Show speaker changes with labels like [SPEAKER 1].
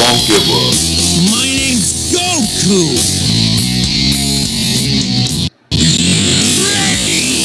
[SPEAKER 1] won't give up.
[SPEAKER 2] My name's Goku! Ready!